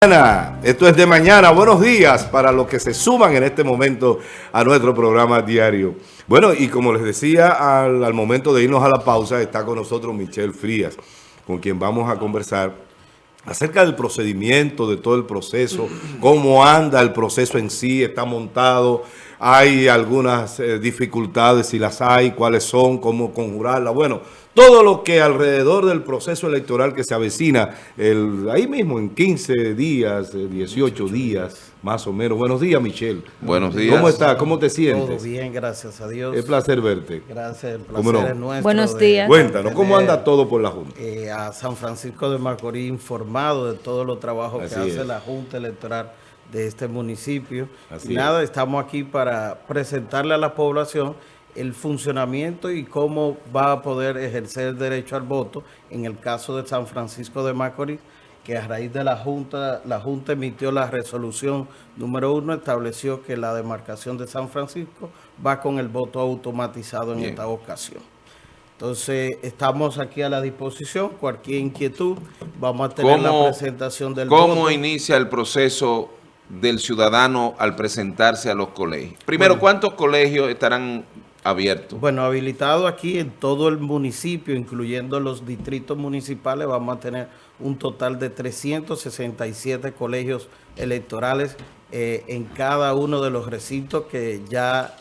Esto es de mañana. Buenos días para los que se suman en este momento a nuestro programa diario. Bueno, y como les decía, al, al momento de irnos a la pausa, está con nosotros Michelle Frías, con quien vamos a conversar acerca del procedimiento, de todo el proceso, cómo anda el proceso en sí, está montado, hay algunas eh, dificultades, si las hay, cuáles son, cómo conjurarlas. Bueno, todo lo que alrededor del proceso electoral que se avecina, el, ahí mismo en 15 días, 18 eh, días, más o menos. Buenos días, Michelle. Buenos días. ¿Cómo estás? ¿Cómo te sientes? Todo bien, gracias a Dios. Es placer verte. Gracias, el placer no? es nuestro. Buenos días. Cuéntanos, ¿cómo anda todo por la Junta? Eh, a San Francisco de Macorís informado de todos los trabajos Así que hace es. la Junta Electoral de este municipio. Así y nada, estamos aquí para presentarle a la población el funcionamiento y cómo va a poder ejercer el derecho al voto en el caso de San Francisco de Macorís, que a raíz de la Junta, la Junta emitió la resolución número uno, estableció que la demarcación de San Francisco va con el voto automatizado en Bien. esta ocasión. Entonces, estamos aquí a la disposición, cualquier inquietud, vamos a tener la presentación del ¿Cómo voto. inicia el proceso del ciudadano al presentarse a los colegios? Primero, ¿cuántos colegios estarán abiertos? Bueno, habilitado aquí en todo el municipio, incluyendo los distritos municipales, vamos a tener un total de 367 colegios electorales eh, en cada uno de los recintos que ya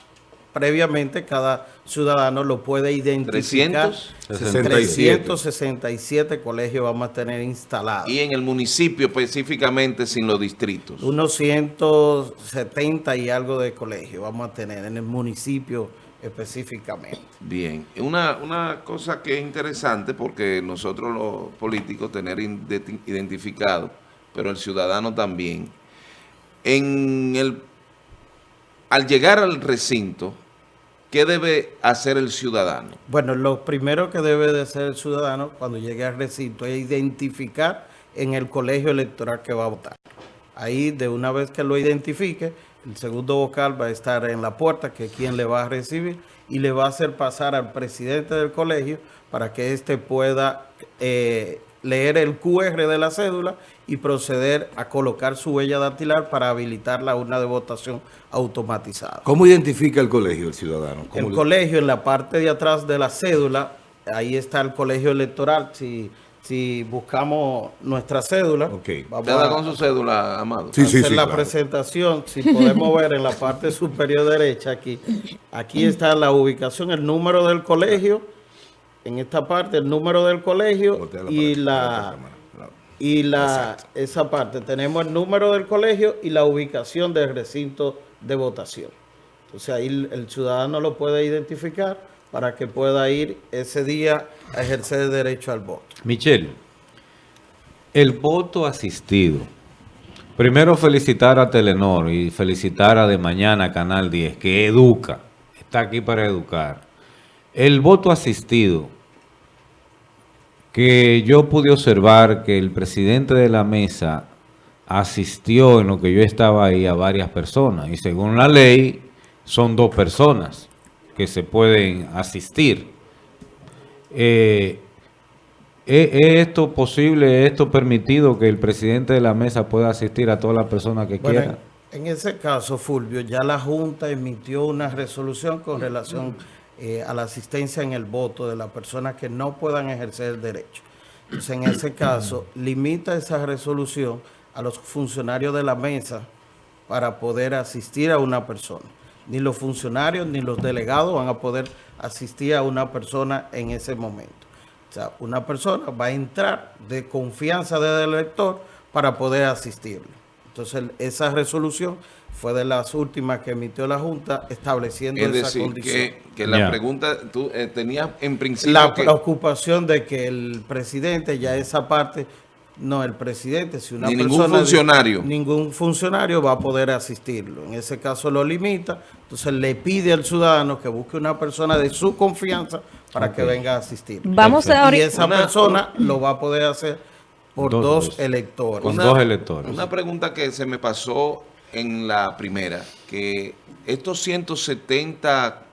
previamente cada ciudadano lo puede identificar. 300? 367 colegios vamos a tener instalados. Y en el municipio específicamente sin los distritos. Unos 170 y algo de colegios vamos a tener en el municipio específicamente. Bien, una, una cosa que es interesante porque nosotros los políticos tener identificado, pero el ciudadano también, en el, al llegar al recinto, ¿qué debe hacer el ciudadano? Bueno, lo primero que debe de hacer el ciudadano cuando llegue al recinto es identificar en el colegio electoral que va a votar. Ahí, de una vez que lo identifique, el segundo vocal va a estar en la puerta, que es quien le va a recibir, y le va a hacer pasar al presidente del colegio para que éste pueda eh, leer el QR de la cédula y proceder a colocar su huella dactilar para habilitar la urna de votación automatizada. ¿Cómo identifica el colegio el ciudadano? ¿Cómo El le- colegio, en la parte de atrás de la cédula, ahí está el colegio electoral. Si, si buscamos nuestra cédula, Ok. vamos ¿Cada a con su cédula, Amado? Sí, sí, hacer sí, la claro. presentación. Si podemos ver en la parte superior derecha aquí, aquí está la ubicación, el número del colegio, en esta parte el número del colegio y la... la cámara. Y la, esa parte, tenemos el número del colegio y la ubicación del recinto de votación. Entonces ahí el ciudadano lo puede identificar para que pueda ir ese día a ejercer el derecho al voto. Michelle, el voto asistido. Primero felicitar a Telenor y felicitar a De Mañana Canal 10, que educa, está aquí para educar. El voto asistido, que yo pude observar que el presidente de la mesa asistió en lo que yo estaba ahí a varias personas y según la ley son dos personas que se pueden asistir. Eh, ¿Es es esto posible, es esto permitido que el presidente de la mesa pueda asistir a todas las personas que Bueno, quieran? en, en ese caso, Fulvio, ya la Junta emitió una resolución con relación eh, a la asistencia en el voto de las personas que no puedan ejercer el derecho. Entonces, en ese caso, limita esa resolución a los funcionarios de la mesa para poder asistir a una persona. Ni los funcionarios ni los delegados van a poder asistir a una persona en ese momento. O sea, una persona va a entrar de confianza del elector para poder asistirle. Entonces, esa resolución fue de las últimas que emitió la Junta estableciendo Es esa condición. que, que la pregunta, tú eh, tenías en principio La que preocupación de que el presidente, ya esa parte, no, el presidente, si una Ni ningún persona... funcionario. Ningún funcionario va a poder asistirlo. En ese caso lo limita, entonces le pide al ciudadano que busque una persona de su confianza para que venga a asistir. Vamos a Y esa Una- persona lo va a poder hacer por Dos electores. Con dos electores. Una pregunta que se me pasó en la primera, que estos 170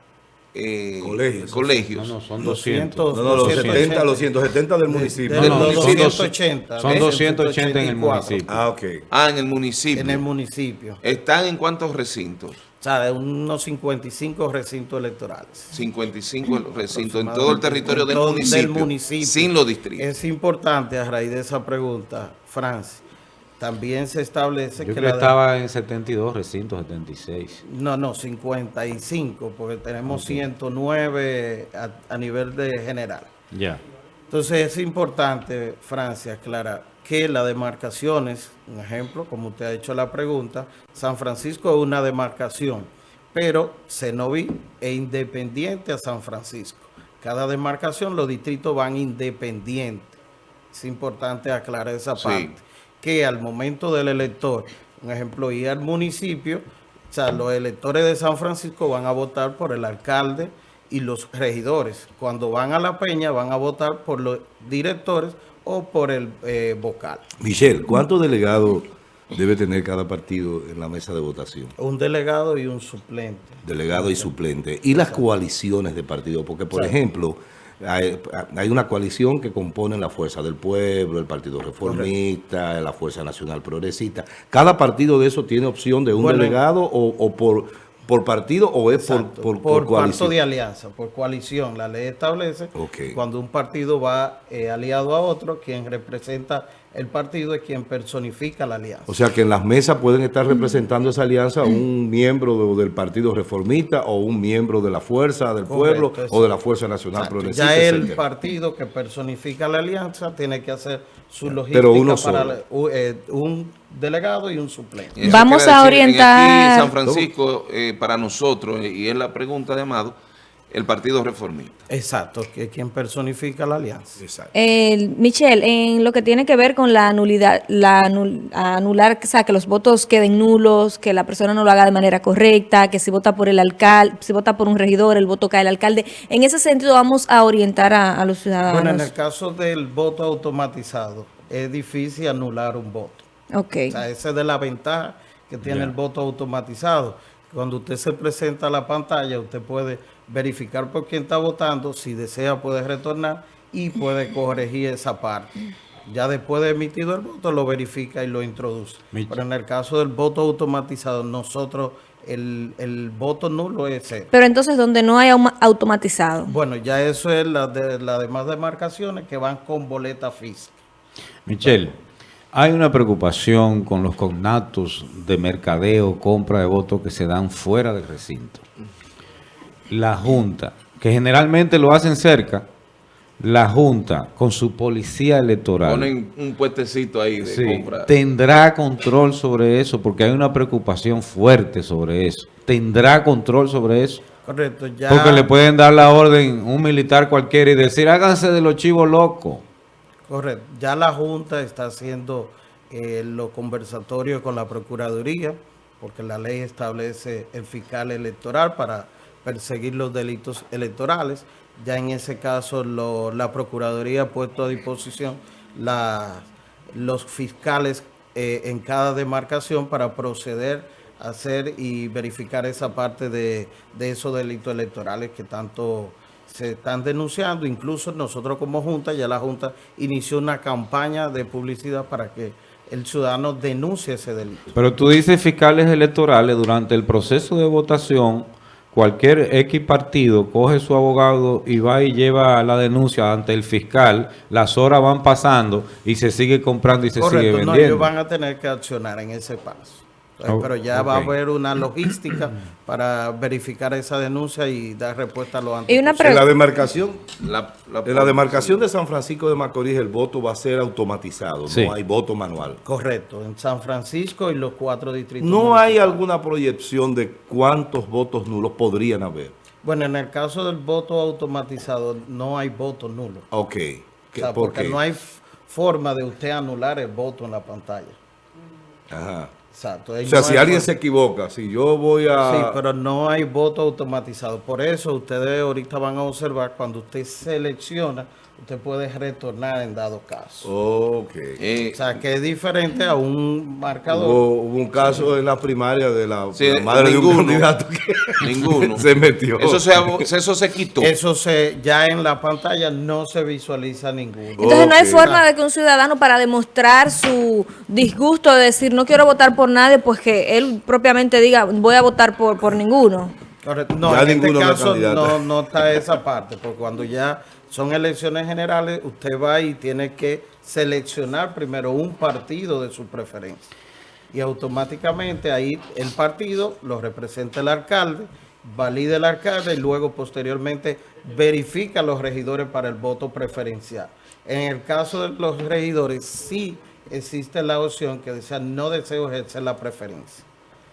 eh, Colegios. colegios. No, no, son 200. 200. No, no, los 280. 70, los 170 del municipio. de No, no, son 280. son ¿ves? 280 en el 184. municipio. Ah, ok. Ah, en el municipio. En el municipio. ¿Están en cuántos recintos? O sea, de unos 55 recintos electorales. 55 recintos en todo el territorio del Todo- municipio, municipio. sin los distritos. Es importante, a raíz de esa pregunta, Francis, también se establece Yo que creo que la de- estaba en 72 recintos, 76. No, no, 55, porque tenemos 109 a, a nivel de general. Ya. Entonces es importante, Francia, aclarar que las demarcaciones, un ejemplo, como usted ha hecho la pregunta, San Francisco es una demarcación, pero Cenoví es independiente a San Francisco. Cada demarcación, los distritos van independientes. Es importante aclarar esa Sí. parte. Que al momento del elector, un ejemplo, ir al municipio, o sea, los electores de San Francisco van a votar por el alcalde y los regidores. Cuando van a la peña, van a votar por los directores o por el eh, vocal. Michelle, ¿cuántos delegados debe tener cada partido en la mesa de votación? Un delegado y un suplente. Delegado y suplente. Y las coaliciones de partidos, porque por ejemplo, hay, hay una coalición que compone la Fuerza del Pueblo, el Partido Reformista, la Fuerza Nacional Progresista. ¿Cada partido de eso tiene opción de un Bueno, delegado o, o por, por partido o es por, Exacto, por, por, por coalición? de alianza, por coalición. La ley establece Ok. cuando un partido va eh, aliado a otro, quien representa el partido es quien personifica la alianza. O sea que en las mesas pueden estar representando esa alianza un miembro de- del Partido Reformista o un miembro de la Fuerza del Correcto, Pueblo o de la Fuerza Nacional Exacto. Progresista. Ya el etcétera. partido que personifica la alianza tiene que hacer su logística Pero uno para la- eh, un delegado y un suplente. Vamos a decir, en orientar- Aquí San Francisco, eh, para nosotros, eh, y es la pregunta de Amado, el Partido Reformista. Exacto, que es quien personifica la alianza. Exacto. Eh, Michelle, en lo que tiene que ver con la nulidad, la anul- anular, o sea, que los votos queden nulos, que la persona no lo haga de manera correcta, que si vota por el alcalde, si vota por un regidor, el voto cae al alcalde. En ese sentido vamos a orientar a, a los ciudadanos. Bueno, en el caso del voto automatizado, es difícil anular un voto. Ok. O sea, esa es de la ventaja que tiene el voto automatizado. Cuando usted se presenta a la pantalla, usted puede verificar por quién está votando, si desea puede retornar y puede corregir esa parte. Ya después de emitido el voto, lo verifica y lo introduce. Mich- Pero en el caso del voto automatizado, nosotros, el, el voto nulo es cero. Pero entonces, donde no hay automatizado. Bueno, ya eso es la de las demás demarcaciones que van con boleta física. Michelle, hay una preocupación con los cognatos de mercadeo, compra de votos que se dan fuera del recinto. La Junta, que generalmente lo hacen cerca, la Junta con su policía electoral Ponen un puestecito ahí de sí, compra. tendrá control sobre eso, porque hay una preocupación fuerte sobre eso. ¿Tendrá control sobre eso? Correcto, ya. Porque le pueden dar la orden un militar cualquiera y decir, háganse de los chivos locos. Correcto. Ya la Junta está haciendo eh, los conversatorios con la Procuraduría, porque la ley establece el fiscal electoral para perseguir los delitos electorales. Ya en ese caso la Procuraduría ha puesto a disposición los fiscales eh, en cada demarcación para proceder a hacer y verificar esa parte de esos delitos electorales que tanto se están denunciando. Incluso nosotros como Junta, ya la Junta inició una campaña de publicidad para que el ciudadano denuncie ese delito. Pero tú dices fiscales electorales, durante el proceso de votación, cualquier X partido coge su abogado y va y lleva la denuncia ante el fiscal, las horas van pasando y se sigue comprando y se sigue Correcto, no, vendiendo. ellos van a tener que accionar en ese paso. Eh, Oh, Pero ya va a haber una logística para verificar esa denuncia y dar respuesta a lo antes Y una posible. En la demarcación, La, la- en la demarcación de San Francisco de Macorís el voto va a ser automatizado, Sí. no hay voto manual. Correcto, en San Francisco y los cuatro distritos. No hay alguna proyección de cuántos votos nulos podrían haber. Bueno, en el caso del voto automatizado no hay voto nulo. Ok. O ¿Qué- sea, ¿Por porque qué? no hay forma de usted anular el voto en la pantalla. Ajá. Exacto. O sea, no si alguien se equivoca, si yo voy a... Sí, pero no hay voto automatizado. Por eso ustedes ahorita van a observar cuando usted selecciona usted puede retornar en dado caso. Ok. Eh, O sea, que es diferente a un marcador. Hubo, hubo un caso en la primaria de la, Sí, la madre de un ninguno. candidato que Ninguno. se metió. eso, se, abo- eso se quitó. Eso se ya en la pantalla no se visualiza ninguno. Entonces no hay forma de que un ciudadano para demostrar su disgusto de decir no quiero votar por nadie, pues que él propiamente diga voy a votar por, por ninguno. No, Ya en este caso no, no está esa parte, porque cuando ya son elecciones generales, usted va y tiene que seleccionar primero un partido de su preferencia. Y automáticamente ahí el partido lo representa el alcalde, valida el alcalde y luego posteriormente verifica los regidores para el voto preferencial. En el caso de los regidores, sí existe la opción que decía no deseo ejercer la preferencia.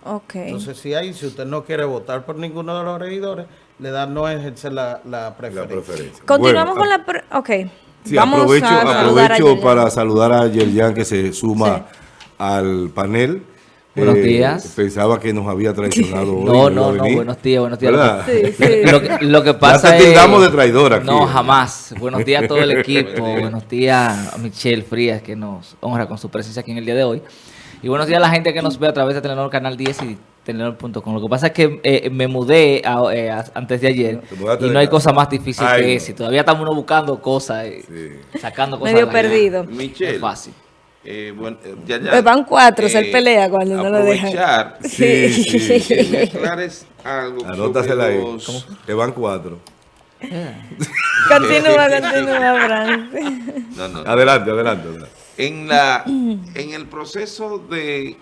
Ok. Entonces, si hay, si usted no quiere votar por ninguno de los regidores, le da no ejercer la, la la preferencia. preferencia. Continuamos Bueno, con la... Ok. Sí, Vamos aprovecho, a saludar a aprovecho Yerjan. para saludar a Yerjan que se suma al panel. Eh, Buenos días. Pensaba que nos había traicionado hoy. No, a no, no, venir. buenos días, buenos días. ¿Verdad? Sí, sí. Lo, que- lo que pasa te es... tildamos de traidor aquí. No, jamás. Buenos días a todo el equipo. buenos días a Michelle Frías, que nos honra con su presencia aquí en el día de hoy. Y buenos días a la gente que nos ve a través de Telenor Canal 10 y Telenor.com. Lo que pasa es que eh, me mudé a- eh, a- antes de ayer y no hay cosa más difícil Ay, que no. ese. Todavía estamos uno buscando cosas, eh, Sí. sacando cosas. Medio perdido. Michelle. Es fácil. eh, bueno, ya, ya. Pues van cuatro, se pelea cuando no lo dejan. aprovechar Sí, sí. que me aclares algo Anótasela sobre ahí. los- Que van cuatro. Continúa, continúa, Francis. No, no. Adelante, adelante. adelante. En, la, en el proceso de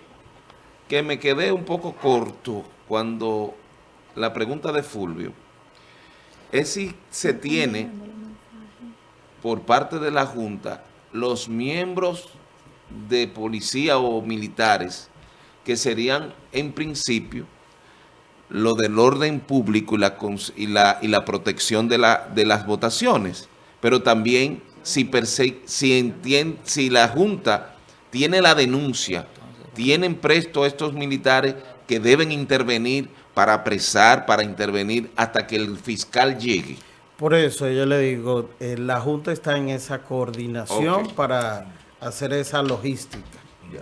que me quedé un poco corto cuando la pregunta de Fulvio es si se tiene por parte de la Junta los miembros de policía o militares que serían en principio lo del orden público y la, y la, y la protección de, la, de las votaciones, pero también si, perse- si, entien- si la Junta tiene la denuncia, tienen presto estos militares que deben intervenir para apresar, para intervenir hasta que el fiscal llegue. Por eso yo le digo, eh, la Junta está en esa coordinación para hacer esa logística.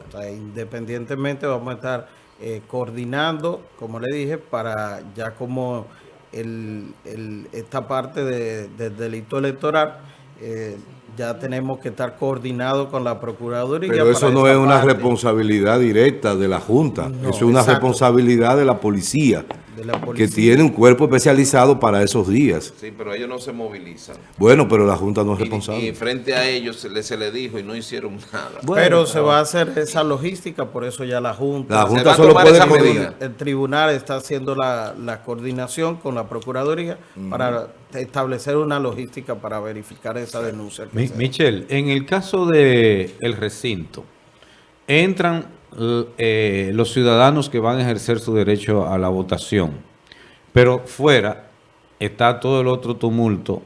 O sea, independientemente vamos a estar eh, coordinando, como le dije, para ya como el, el- esta parte de- del delito electoral, eh, ya tenemos que estar coordinados con la Procuraduría. Pero eso no es una responsabilidad directa de la Junta. No, eso es una exacto. responsabilidad de la policía, de la que tiene un cuerpo especializado para esos días. Sí, pero ellos no se movilizan. Bueno, pero la Junta no es Y, responsable. y frente a ellos se les, se les dijo y no hicieron nada. Bueno, Pero se va a hacer esa logística, por eso ya la Junta. La Se Junta va a solo tomar puede esa coordinar. medida. El tribunal está haciendo la, la coordinación con la Procuraduría para establecer una logística para verificar esa denuncia. Mi- Michelle, en el caso de el recinto, entran eh, los ciudadanos que van a ejercer su derecho a la votación, pero fuera está todo el otro tumulto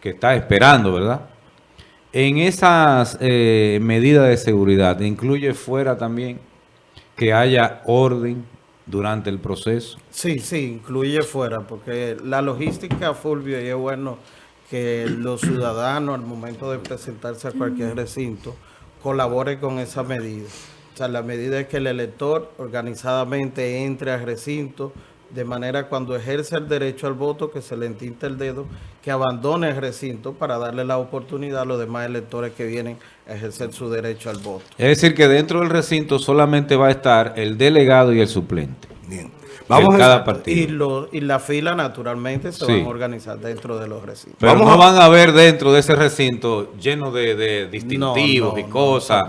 que está esperando, ¿verdad? En esas eh, medidas de seguridad, incluye fuera también que haya orden durante el proceso. Sí, sí, incluye fuera, porque la logística, Fulvio, y es bueno que los ciudadanos al momento de presentarse a cualquier recinto colaboren con esa medida. O sea, la medida es que el elector organizadamente entre al recinto, de manera cuando ejerce el derecho al voto, que se le entinte el dedo, que abandone el recinto para darle la oportunidad a los demás electores que vienen a ejercer su derecho al voto. Es decir, que dentro del recinto solamente va a estar el delegado y el suplente. Bien. Vamos cada a, partido. Y, lo, y la fila naturalmente se Sí. van a organizar dentro de los recintos. Pero Vamos no a- van a ver dentro de ese recinto lleno de, de distintivos No, y cosas.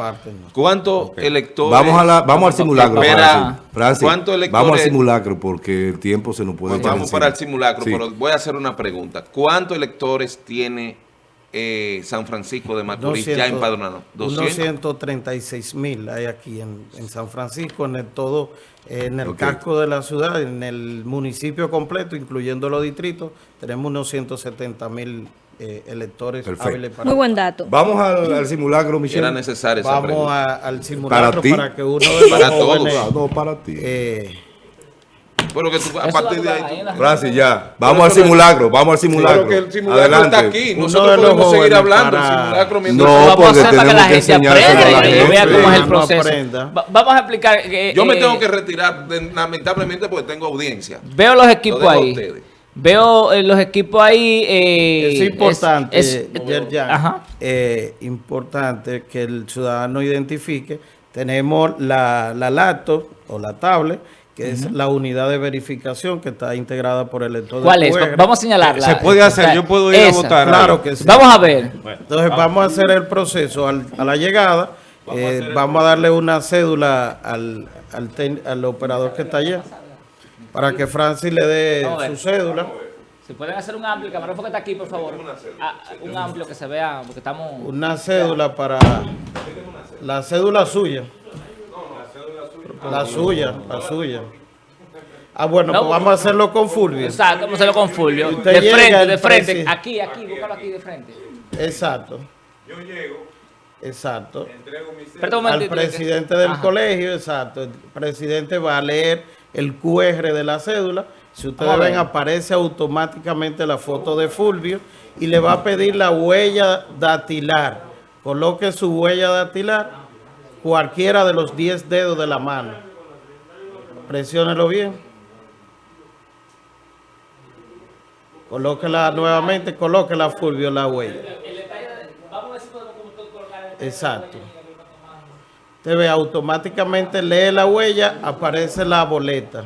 ¿Cuántos electores? vamos, a la, vamos al simulacro. Espera, Francis. ¿cuántos electores- vamos al simulacro porque el tiempo se nos puede vamos encima. para el simulacro, Sí. pero voy a hacer una pregunta. ¿Cuántos electores tiene eh, San Francisco de Macorís ya 200, empadronado? Unos 200. 136 mil hay aquí en, en San Francisco, en el todo, en el casco de la ciudad, en el municipio completo, incluyendo los distritos, tenemos unos 170 mil eh, electores Perfecto. hábiles para... Muy buen dato. Vamos al, al simulacro, Michelle. Era necesaria esa Vamos a- al simulacro ti? para, que uno de los Para todos. jóvenes... No, para ti. eh, Pero que tú, a partir de ahí... tú- Francis, ya. Vamos Pero al simulacro, vamos al simulacro. Pero que el simulacro Adelante. está aquí. Nosotros los podemos seguir hablando para- del simulacro mientras... No, vamos porque a hacer para que tenemos la gente aprenda y vea cómo es el No proceso. vamos a explicar. que, Yo me eh, tengo que retirar, de- lamentablemente, porque tengo audiencia. Veo los equipos ahí. Veo eh, los equipos ahí. eh, Es importante, es- es- Yerjan, Ajá. eh, importante que el ciudadano identifique. Tenemos la, la laptop o la tablet, que es la unidad de verificación que está integrada por el lector de ¿Cuál es? Vamos a señalarla. Se puede hacer, yo puedo ir a votar. Claro que sí. Vamos a ver. Entonces vamos a hacer el proceso al- a la llegada. eh, vamos a darle una cédula al, al, ten- al operador que está allá para que Francis le dé su cédula. Si pueden hacer un amplio, camarógrafo que está aquí, por favor. Ah, un amplio que se vea, porque estamos. Una cédula para la cédula suya. La suya, la suya. Ah, bueno, No. pues vamos a hacerlo con Fulvio. Exacto, vamos a hacerlo con Fulvio. De frente, de frente. Aquí, aquí, búscalo aquí de frente. Exacto. Yo llego. Exacto. Espérate un Al presidente del Ajá. colegio, exacto. El presidente va a leer el QR de la cédula. Si ustedes ven, aparece automáticamente la foto de Fulvio y le va a pedir la huella dactilar. Coloque su huella dactilar, cualquiera de los 10 dedos de la mano. Presiónelo bien. Colóquela nuevamente, colóquela Fulvio la huella. Exacto. Usted ve, automáticamente lee la huella, aparece la boleta.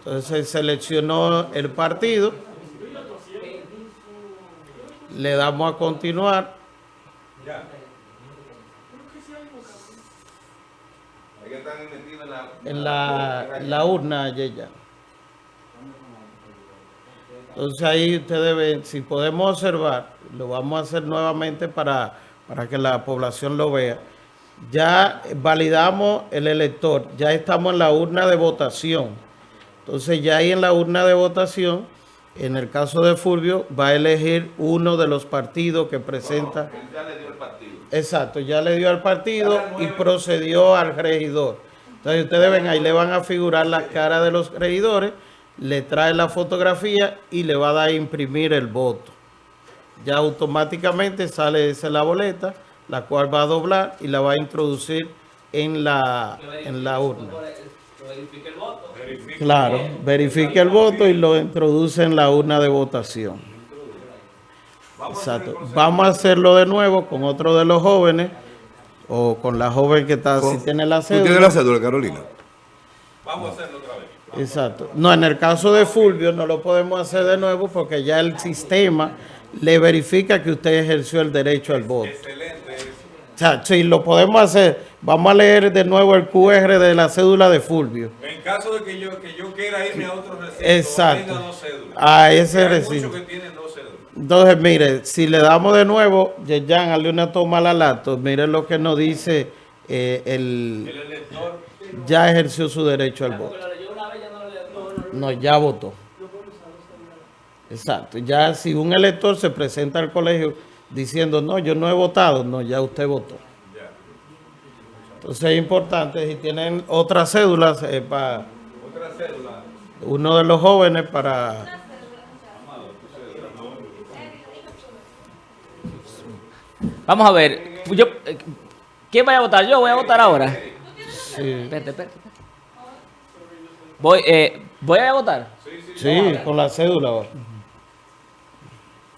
Entonces seleccionó el partido. Le damos a continuar. En la, la urna, ya. Entonces ahí ustedes ven, si podemos observar, lo vamos a hacer nuevamente para, para que la población lo vea. Ya validamos el elector, ya estamos en la urna de votación. Entonces ya ahí en la urna de votación, en el caso de Fulvio, va a elegir uno de los partidos que presenta. Exacto, ya le dio al partido y procedió al regidor. Entonces ustedes ven ahí, le van a figurar las caras de los regidores, le trae la fotografía y le va a dar a imprimir el voto. Ya automáticamente sale esa la boleta, la cual va a doblar y la va a introducir en la, en la urna. Claro, verifique el voto y lo introduce en la urna de votación. Exacto. Vamos a hacerlo de nuevo con otro de los jóvenes o con la joven que está, si tiene la ¿Tú tienes cédula. la cédula, Carolina? Exacto. No, en el caso de Fulvio no lo podemos hacer de nuevo porque ya el sistema le verifica que usted ejerció el derecho al voto. O sea, sí, lo podemos hacer. Vamos a leer de nuevo el QR de la cédula de Fulvio. En caso de que yo, que yo quiera irme a otro recinto, Exacto. tenga dos cédulas. A ese Hay recinto. que tienen dos cédulas. Entonces, mire, si le damos de nuevo, Yeyan, hazle una toma a la lato, mire lo que nos dice eh, el... Ya ejerció su derecho al voto. No, ya votó. Exacto. Ya si un elector se presenta al colegio diciendo, no, yo no he votado, no, ya usted votó. Entonces es importante, si tienen otras cédulas, eh, para uno de los jóvenes para... Vamos a ver. Yo, ¿Quién vaya a votar? Yo voy a votar ahora. Sí. Espérate, espérate. Voy, eh, ¿Voy a votar? Sí, con la cédula ahora.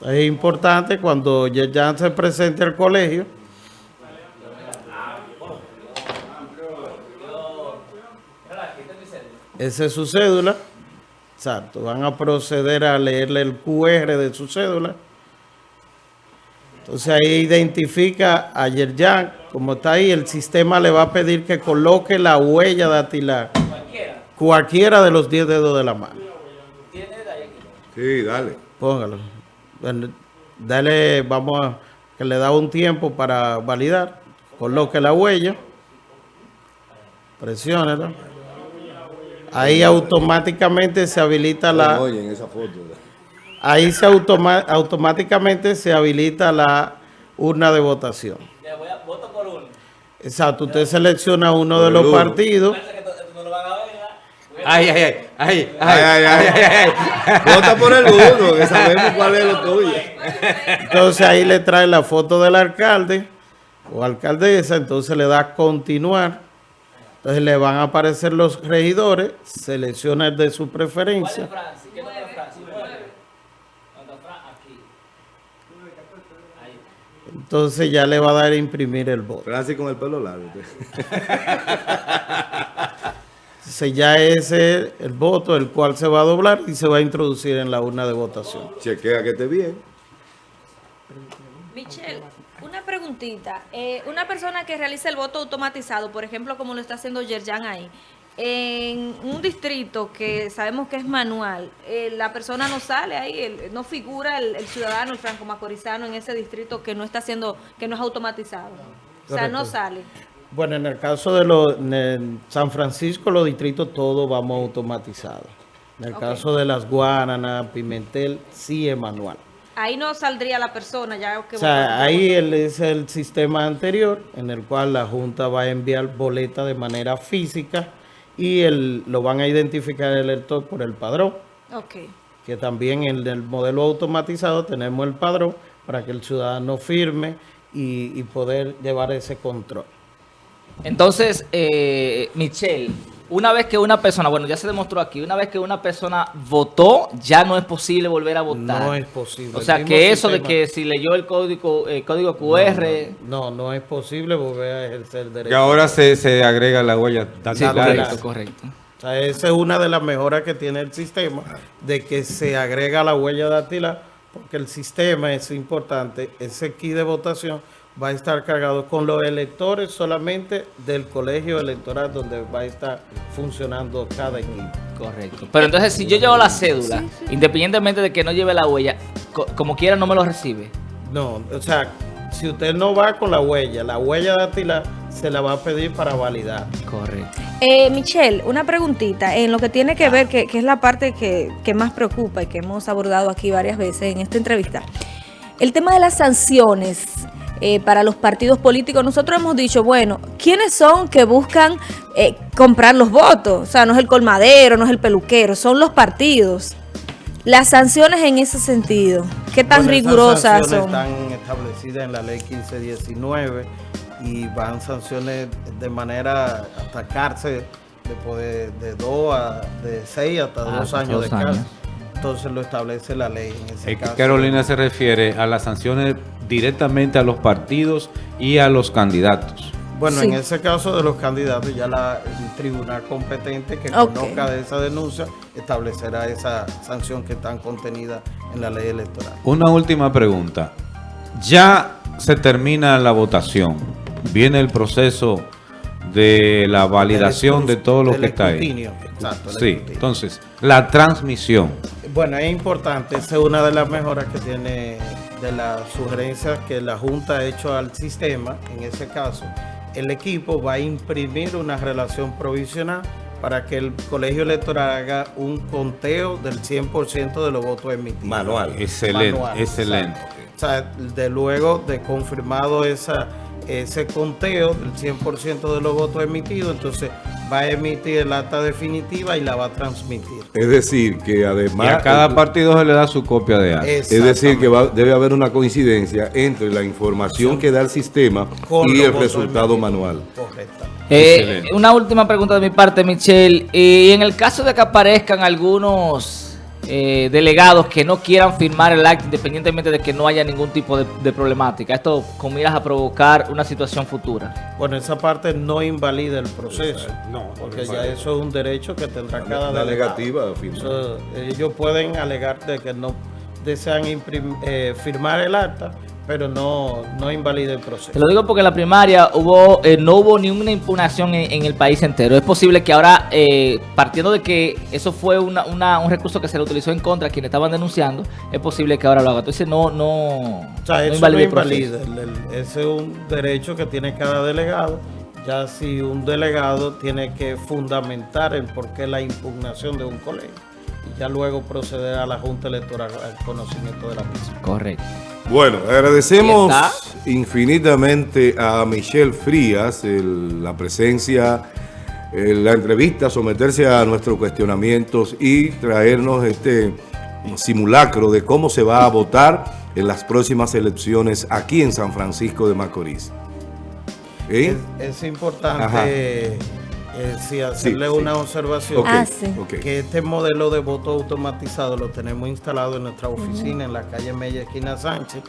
Es importante cuando ya se presente al colegio. Esa es su cédula. Exacto. Van a proceder a leerle el QR de su cédula. Entonces ahí identifica a Yerjan, como está ahí, el sistema le va a pedir que coloque la huella dactilar. Cualquiera de los 10 dedos de la mano. Sí, dale. Póngalo. Dale, vamos a que le da un tiempo para validar. Coloque la huella. Presiónela. Ahí automáticamente se habilita la. Ahí se automa- automáticamente se habilita la urna de votación. voto por uno. Exacto. Usted selecciona uno de los partidos. Ay, ay, ay, ay, Ay, ay, ay. Vota por el uno, que sabemos cuál es lo tuyo. Entonces ahí le trae la foto del alcalde o alcaldesa, entonces le da continuar. Entonces le van a aparecer los regidores, selecciona el de su preferencia. Entonces ya le va a dar a imprimir el voto. Francis con el pelo largo. Entonces ya ese es el voto, el cual se va a doblar y se va a introducir en la urna de votación. Chequea que esté bien. Michelle, una preguntita. Eh, una persona que realiza el voto automatizado, por ejemplo, como lo está haciendo Yerjan ahí, en un distrito que sabemos que es manual, eh, la persona no sale ahí, el- no figura el, el ciudadano, el franco macorizano en ese distrito que no está haciendo, que no es automatizado. O sea, no sale. Bueno, en el caso de los, San Francisco, los distritos todos vamos automatizados. En el caso de las Guaranas, Pimentel, sí es manual. Ahí no saldría la persona ya que O sea, ahí el- es el sistema anterior en el cual la Junta va a enviar boleta de manera física y el, lo van a identificar el elector por el padrón, Ok. que también en el modelo automatizado tenemos el padrón para que el ciudadano firme y, y poder llevar ese control. Entonces, eh, Michelle, una vez que una persona, bueno, ya se demostró aquí, una vez que una persona votó, ya no es posible volver a votar. No es posible. O sea, que eso de que si leyó el código, el código QR, No, no es posible volver a ejercer el Y derecho. ahora se, se agrega la huella sí, dactilar. correcto, correcto. O sea, esa es una de las mejoras que tiene el sistema, de que se agrega la huella dactilar, porque el sistema es importante, ese key de votación va a estar cargado con los electores solamente del colegio electoral donde va a estar funcionando cada equipo. Correcto. Pero entonces, si yo llevo la cédula, independientemente de que no lleve la huella, co- como quiera no me lo recibe. No, o sea, si usted no va con la huella, la huella dactilar se la va a pedir para validar. Correcto. Eh, Michelle, una preguntita en lo que tiene que ver, que, que es la parte que, que más preocupa y que hemos abordado aquí varias veces en esta entrevista. El tema de las sanciones eh, para los partidos políticos. Nosotros hemos dicho, bueno, ¿quiénes son que buscan eh, comprar los votos? O sea, no es el colmadero, no es el peluquero, son los partidos. Las sanciones en ese sentido, ¿qué tan Bueno, rigurosas sanciones son? Están establecidas en la ley 1519 y van sanciones de manera hasta cárcel de poder de dos a de seis hasta Ah, dos años de años. cárcel. Entonces lo establece la ley en ese Es caso. Carolina se refiere a las sanciones directamente a los partidos y a los candidatos. Bueno, Sí. en ese caso de los candidatos, ya la, el tribunal competente que Ok. conozca de esa denuncia establecerá esa sanción que está contenida en la ley electoral. Una última pregunta. Ya se termina la votación. Viene el proceso de la validación de todo lo que está ahí. escrutinio, Exacto, el Sí, escrutinio. entonces, la transmisión. Bueno, es importante, esa es una de las mejoras que tiene de las sugerencias que la Junta ha hecho al sistema. En ese caso, el equipo va a imprimir una relación provisional para que el colegio electoral haga un conteo del 100% de los votos emitidos. Manual. Excelente, Manual, excelente. exacto. O sea, de luego de confirmado esa, ese conteo del 100% de los votos emitidos, entonces va a emitir el acta definitiva y la va a transmitir. Es decir, que Y además... a cada partido se le da su copia de acta. Es decir, que va- debe haber una coincidencia entre la información que da el sistema Con y el resultado emitidos. manual. Correcto. Eh, una última pregunta de mi parte, Michelle. Y en el caso de que aparezcan algunos eh, delegados que no quieran firmar el acta, independientemente de que no haya ningún tipo de, de problemática, esto con miras a provocar una situación futura. Bueno, esa parte no invalida el proceso, No, porque ya eso es un derecho que tendrá cada La delegado. negativa firma. Eso, ellos pueden alegar de que no desean imprim- eh, firmar el acta, pero no, no invalida el Te proceso. lo digo porque en la primaria hubo, eh, no hubo ni una impugnación en, en el país entero. Es posible que ahora, eh, partiendo de que eso fue una- una- un recurso que se le utilizó en contra a quienes estaban denunciando, es posible que ahora lo haga. Entonces no, no, O sea, no eso invalida no el proceso. invalida. el- el- ese es un derecho que tiene cada delegado. Ya si un delegado tiene que fundamentar el por qué la impugnación de un colegio. Y ya luego proceder a la Junta Electoral al conocimiento de la misma. Correcto. Bueno, agradecemos infinitamente a Michelle Frías el- la presencia la entrevista, someterse a nuestros cuestionamientos y traernos este simulacro de cómo se va a votar en las próximas elecciones aquí en San Francisco de Macorís. ¿Eh? Es, es importante Ajá. Eh, sí, hacerle Sí, sí. una observación. Ah, sí. Que este modelo de voto automatizado lo tenemos instalado en nuestra oficina en la calle Mella, esquina Sánchez,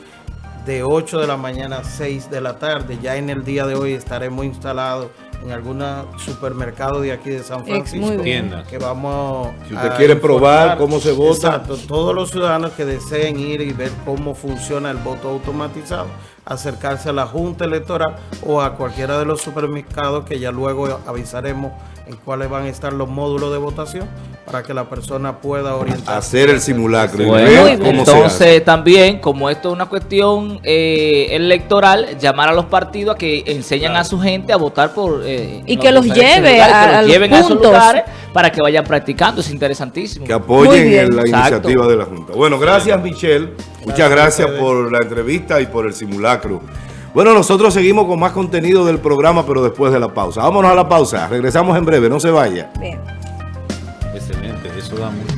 de 8 de la mañana a 6 de la tarde. Ya en el día de hoy estaremos instalados en algún supermercado de aquí de San Francisco. Que vamos Si usted a quiere probar cómo se vota. Exacto, todos los ciudadanos que deseen ir y ver cómo funciona el voto automatizado, acercarse a la Junta Electoral o a cualquiera de los supermercados que ya luego avisaremos en cuáles van a estar los módulos de votación para que la persona pueda orientar. Hacer el simulacro Bueno, cómo entonces también, como esto es una cuestión eh, electoral, llamar a los partidos a que enseñan a su gente a votar por... eh, Y que los lleve a- que los lleven a esos puntos. lugares para que vayan practicando, es interesantísimo. Que apoyen la Exacto. iniciativa de la Junta. Bueno, gracias Michelle. Muchas Gracias por la entrevista y por el simulacro. Bueno, nosotros seguimos con más contenido del programa, pero después de la pausa. Vámonos a la pausa. Regresamos en breve, no se vaya. Bien. Excelente, eso da mucho.